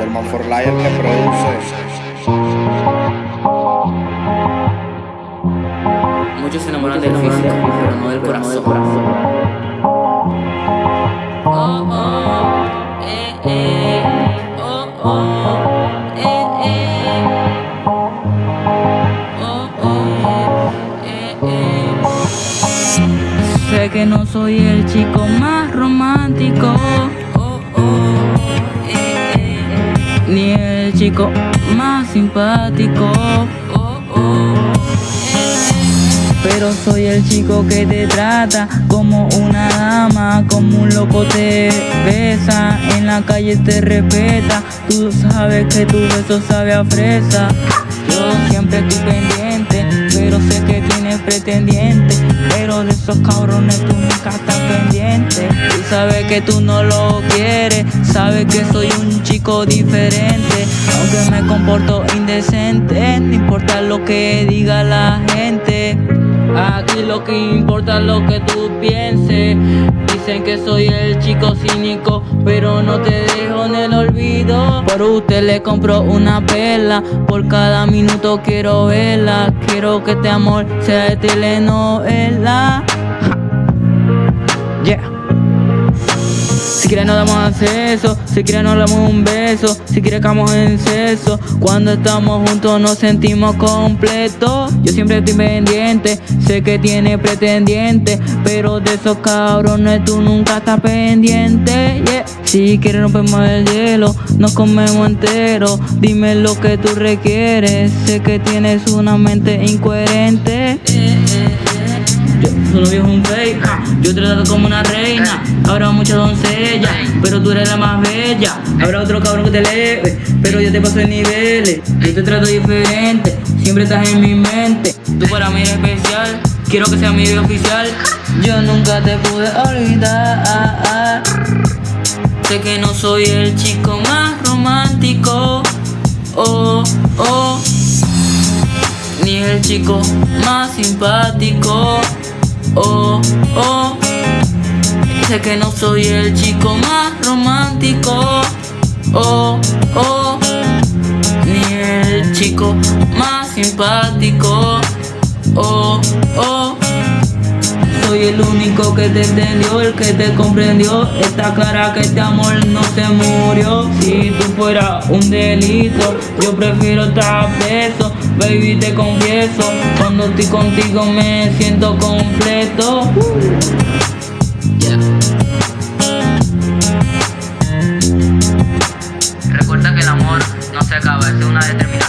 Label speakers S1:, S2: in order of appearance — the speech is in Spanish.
S1: German for Lion que produce.
S2: Muchos se enamoran del físico, pero no del corazón. Oh, oh, eh, eh, oh, oh, eh, eh. Oh, oh, eh, eh. Sé que no soy el chico más romántico, chico más simpático, oh, oh, pero soy el chico que te trata como una dama, como un loco te besa, en la calle te respeta, tú sabes que tu beso sabe a fresa. Yo siempre estoy pendiente, pretendiente, pero de esos cabrones tú nunca estás pendiente. Y sabes que tú no lo quieres, sabes que soy un chico diferente, aunque me comporto indecente, no importa lo que diga la gente. Aquí lo que importa es lo que tú pienses. Dicen que soy el chico cínico, pero no te dejo en el olvido. Por usted le compro una pela, por cada minuto quiero verla. Quiero que este amor sea de telenovela. Yeah. Si quieres nos damos acceso, si quieres nos damos un beso, si quieres camos en seso. Cuando estamos juntos nos sentimos completos. Yo siempre estoy pendiente, sé que tiene pretendiente, pero de esos cabrones tú nunca estás pendiente. Yeah. Si quieres rompemos el hielo, nos comemos entero. Dime lo que tú requieres, sé que tienes una mente incoherente. Yo, novio es un fake, yo te trato como una reina. Habrá muchas doncellas, pero tú eres la más bella. Habrá otro cabrón que te eleve, pero yo te paso en niveles. Yo te trato diferente, siempre estás en mi mente. Tú para mí eres especial, quiero que seas mi vida oficial. Yo nunca te pude olvidar. Sé que no soy el chico más romántico. Oh, oh ni el chico más simpático. Oh, oh. Sé que no soy el chico más romántico. Oh, oh. Ni el chico más simpático. Oh, oh. Soy el único que te entendió, el que te comprendió. Está clara que este amor no se murió. Si tú fueras un delito, yo prefiero estar preso. Baby, te confieso, cuando estoy contigo me siento completo. Recuerda que el amor no se acaba, es una determinación.